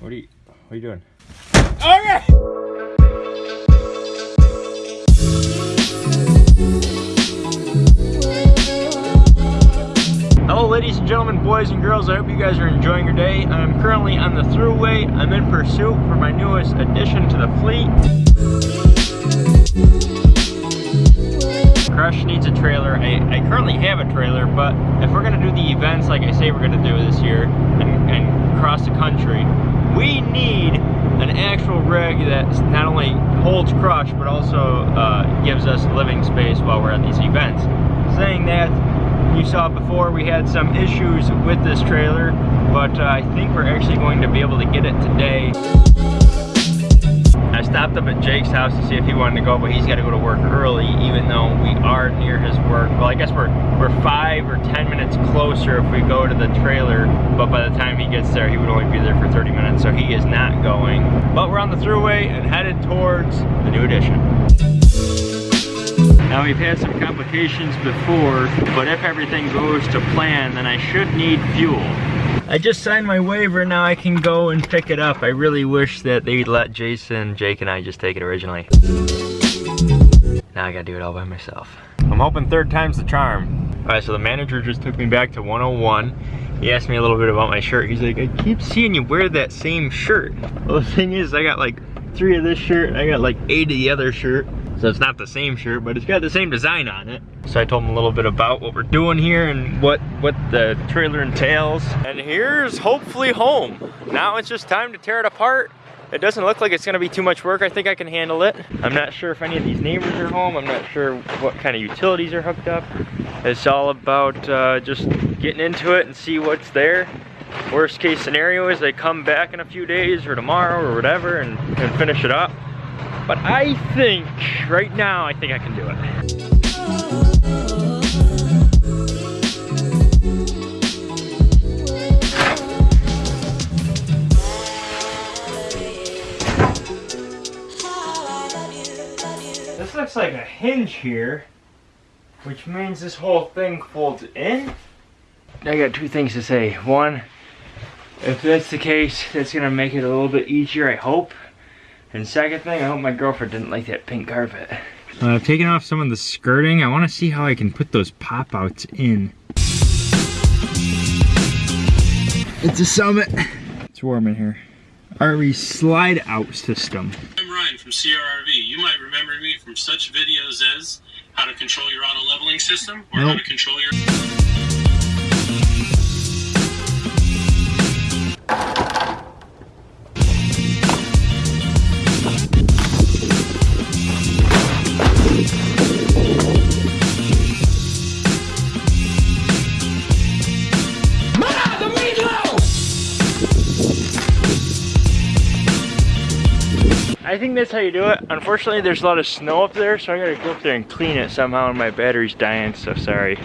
What are you, what are you doing? Okay! Hello ladies and gentlemen, boys and girls, I hope you guys are enjoying your day. I'm currently on the throughway. I'm in pursuit for my newest addition to the fleet. Crush needs a trailer. I, I currently have a trailer, but if we're gonna do the events like I say we're gonna do this year and, and cross the country, we need an actual rig that not only holds Crush, but also uh, gives us living space while we're at these events. Saying that, you saw before we had some issues with this trailer, but uh, I think we're actually going to be able to get it today. I stopped up at Jake's house to see if he wanted to go, but he's got to go to work early, even though we are near his work. Well, I guess we're we're five or ten minutes closer if we go to the trailer, but by the time he gets there, he would only be there for 30 minutes, so he is not going. But we're on the throughway and headed towards the new addition. Now we've had some complications before, but if everything goes to plan, then I should need fuel. I just signed my waiver, now I can go and pick it up. I really wish that they'd let Jason, Jake, and I just take it originally. Now I gotta do it all by myself. I'm hoping third time's the charm. All right, so the manager just took me back to 101. He asked me a little bit about my shirt. He's like, I keep seeing you wear that same shirt. Well, the thing is, I got like three of this shirt, and I got like eight of the other shirt. So it's not the same shirt, but it's got the same design on it. So I told him a little bit about what we're doing here and what, what the trailer entails. And here's hopefully home. Now it's just time to tear it apart. It doesn't look like it's gonna be too much work. I think I can handle it. I'm not sure if any of these neighbors are home. I'm not sure what kind of utilities are hooked up. It's all about uh, just getting into it and see what's there. Worst case scenario is they come back in a few days or tomorrow or whatever and, and finish it up. But I think, right now, I think I can do it. This looks like a hinge here, which means this whole thing folds in. I got two things to say. One, if that's the case, that's gonna make it a little bit easier, I hope. And second thing, I hope my girlfriend didn't like that pink carpet. Uh, I've taken off some of the skirting. I wanna see how I can put those pop-outs in. It's a Summit. It's warm in here. RV slide out system. I'm Ryan from CRRV. You might remember me from such videos as how to control your auto leveling system or how to control your I think that's how you do it. Unfortunately, there's a lot of snow up there, so I gotta go up there and clean it somehow, and my battery's dying, so sorry.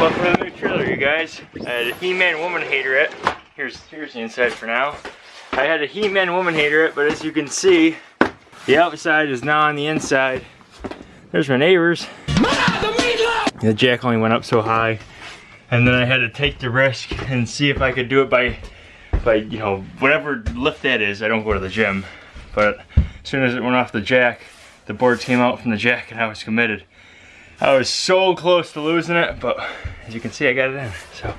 Well, for the new trailer, you guys, I had a He-Man Woman Hater it. Here's here's the inside for now. I had a He-Man Woman Hater it, but as you can see, the outside is now on the inside. There's my neighbors. The jack only went up so high, and then I had to take the risk and see if I could do it by, by you know whatever lift that is. I don't go to the gym, but as soon as it went off the jack, the boards came out from the jack, and I was committed. I was so close to losing it, but as you can see, I got it in, so.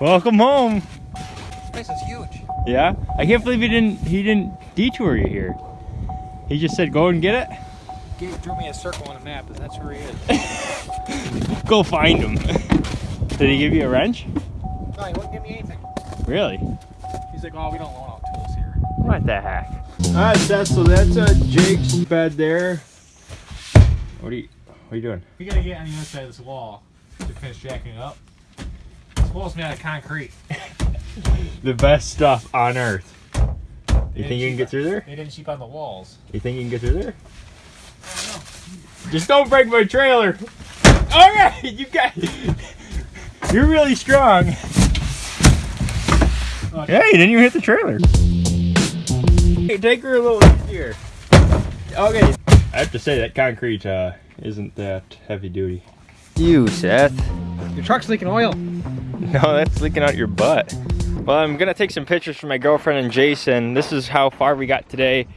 Welcome home. This is huge. Yeah, I can't believe he didn't he didn't detour you here. He just said go and get it. He drew me a circle on a map, and that's where he is. Go find him. Did he give you a wrench? No, he wouldn't give me anything. Really? He's like, oh, we don't loan out tools here. What the heck? All right, Seth. So that's uh, Jake's bed there. What are you? What are you doing? We gotta get on the other side of this wall to finish jacking it up. This wall's made out of concrete. The best stuff on earth. You Yeah, think you can get through there? They didn't cheap on the walls. You think you can get through there? Don't Just don't break my trailer. All right, you got. You're really strong. Oh, Hey, didn't even hit the trailer. Hey, take her a little easier. Okay. I have to say that concrete uh, isn't that heavy duty. You, Seth. Your truck's leaking oil. No, that's leaking out your butt. Well, I'm gonna take some pictures for my girlfriend and Jason. This is how far we got today.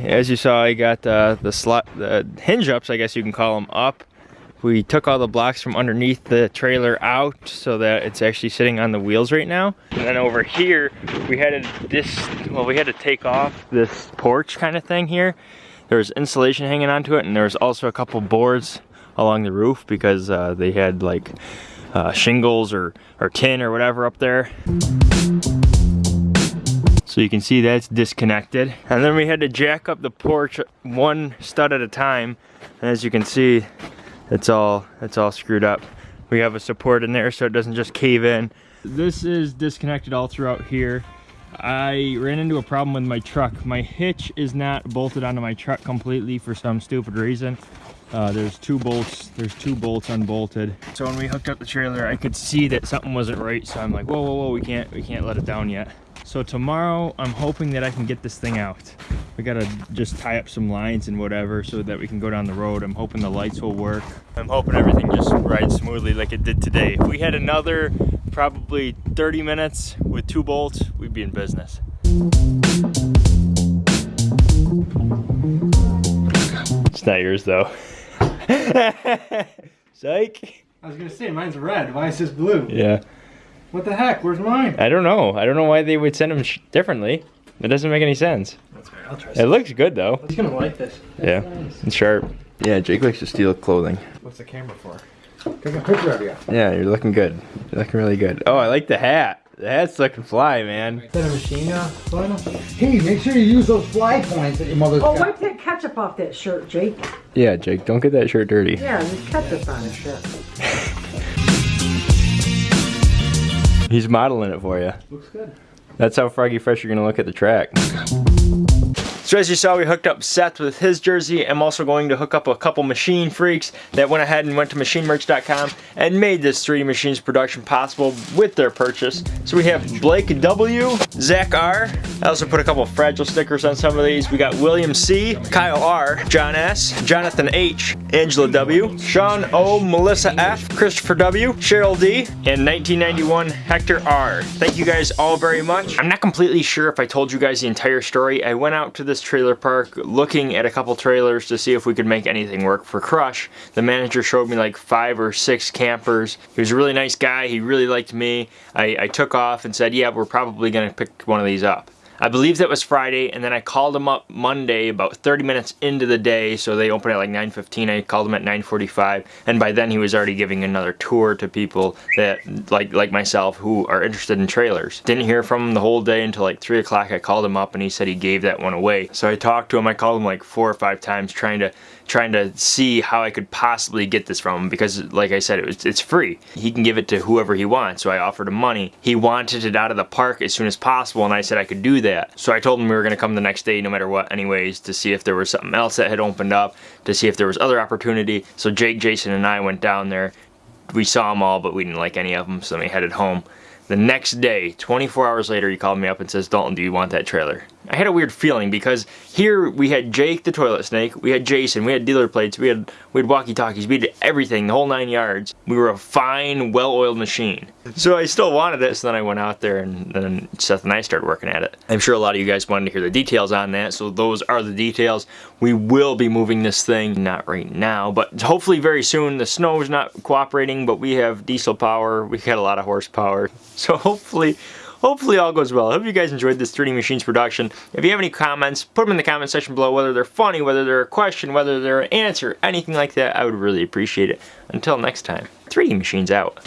As you saw, I got uh, the slot, the hinge ups, I guess you can call them, up. We took all the blocks from underneath the trailer out so that it's actually sitting on the wheels right now. And then over here, we had to this, well, we had to take off this porch kind of thing here. There was insulation hanging onto it, and there was also a couple boards along the roof because uh, they had like uh, shingles or, or tin or whatever up there. So you can see that's disconnected. And then we had to jack up the porch one stud at a time. And as you can see, it's all, it's all screwed up. We have a support in there so it doesn't just cave in. This is disconnected all throughout here. I ran into a problem with my truck. My hitch is not bolted onto my truck completely for some stupid reason. Uh, there's two bolts, there's two bolts unbolted. So when we hooked up the trailer, I could see that something wasn't right. So I'm like, whoa, whoa, whoa, we can't, we can't let it down yet. So tomorrow, I'm hoping that I can get this thing out. We gotta just tie up some lines and whatever so that we can go down the road. I'm hoping the lights will work. I'm hoping everything just rides smoothly like it did today. If we had another probably 30 minutes with two bolts, we'd be in business. It's not yours though. Psych. I was gonna say, mine's red. Why is this blue? Yeah. What the heck? Where's mine? I don't know. I don't know why they would send them sh- differently. It doesn't make any sense. That's right. I'll try It looks good though. He's gonna like this. Yeah. It's sharp. Yeah, Jake likes to steal clothing. What's the camera for? Take a picture of you. Yeah, you're looking good. You're looking really good. Oh, I like the hat. The hat's looking fly, man. Is that a machine uh, final? Hey, make sure you use those fly points that your mother's Oh, got. wipe that ketchup off that shirt, Jake. Yeah, Jake, don't get that shirt dirty. Yeah, there's ketchup on his shirt. He's modeling it for you. Looks good. That's how Froggy Fresh you're gonna look at the track. So as you saw, we hooked up Seth with his jersey. I'm also going to hook up a couple machine freaks that went ahead and went to machinemerch.com and made this 3D Machines production possible with their purchase. So we have Blake W, Zach R. I also put a couple fragile stickers on some of these. We got William C, Kyle R, John S, Jonathan H, Angela W, Sean O, Melissa F, Christopher W, Cheryl D, and 1991 Hector R. Thank you guys all very much. I'm not completely sure if I told you guys the entire story. I went out to this trailer park looking at a couple trailers to see if we could make anything work for Crush. The manager showed me like five or six campers. He was a really nice guy. He really liked me. I, I took off and said, yeah, we're probably gonna pick one of these up. I believe that was Friday, and then I called him up Monday about 30 minutes into the day, so they opened at like 9.15, I called him at 9.45, and by then he was already giving another tour to people that, like like myself, who are interested in trailers. Didn't hear from him the whole day until like 3 o'clock, I called him up and he said he gave that one away. So I talked to him, I called him like four or five times trying to trying to see how I could possibly get this from him because like I said it was it's free. He can give it to whoever he wants. So I offered him money. He wanted it out of the park as soon as possible and I said I could do that. So I told him we were going to come the next day no matter what anyways to see if there was something else that had opened up, to see if there was other opportunity. So Jake, Jason and I went down there. We saw them all but we didn't like any of them so we headed home. The next day, 24 hours later, he called me up and says, Dalton, do you want that trailer? I had a weird feeling because here we had Jake the toilet snake, we had Jason, we had dealer plates, we had we had walkie-talkies, we did everything, the whole nine yards. We were a fine, well-oiled machine. So I still wanted it, so then I went out there and then Seth and I started working at it. I'm sure a lot of you guys wanted to hear the details on that, so those are the details. We will be moving this thing, not right now, but hopefully very soon. The snow is not cooperating, but we have diesel power, we got a lot of horsepower. So hopefully Hopefully all goes well. I hope you guys enjoyed this 3D Machines production. If you have any comments, put them in the comment section below, whether they're funny, whether they're a question, whether they're an answer, anything like that, I would really appreciate it. Until next time, 3D Machines out.